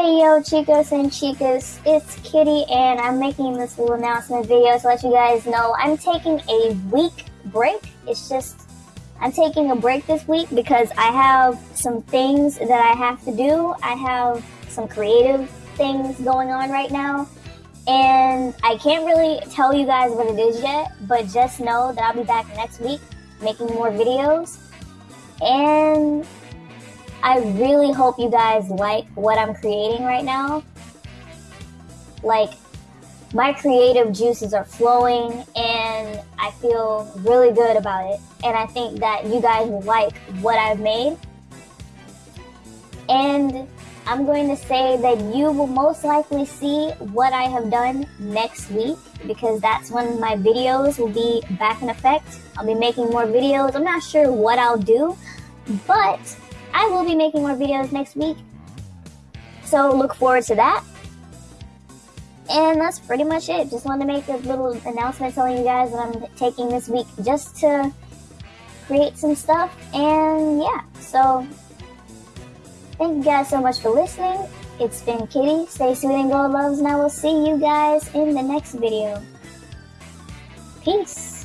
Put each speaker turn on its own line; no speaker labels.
Hey yo, chicos and chicas, it's Kitty, and I'm making this little announcement video to let you guys know I'm taking a week break. It's just, I'm taking a break this week because I have some things that I have to do. I have some creative things going on right now, and I can't really tell you guys what it is yet, but just know that I'll be back next week making more videos. And I really hope you guys like what I'm creating right now. Like, my creative juices are flowing and I feel really good about it. And I think that you guys will like what I've made. And I'm going to say that you will most likely see what I have done next week because that's when my videos will be back in effect. I'll be making more videos. I'm not sure what I'll do, but I will be making more videos next week. So look forward to that. And that's pretty much it. Just wanted to make a little announcement telling you guys that I'm taking this week just to create some stuff. And yeah, so thank you guys so much for listening. It's been Kitty. Stay sweet and go loves, and I will see you guys in the next video. Peace.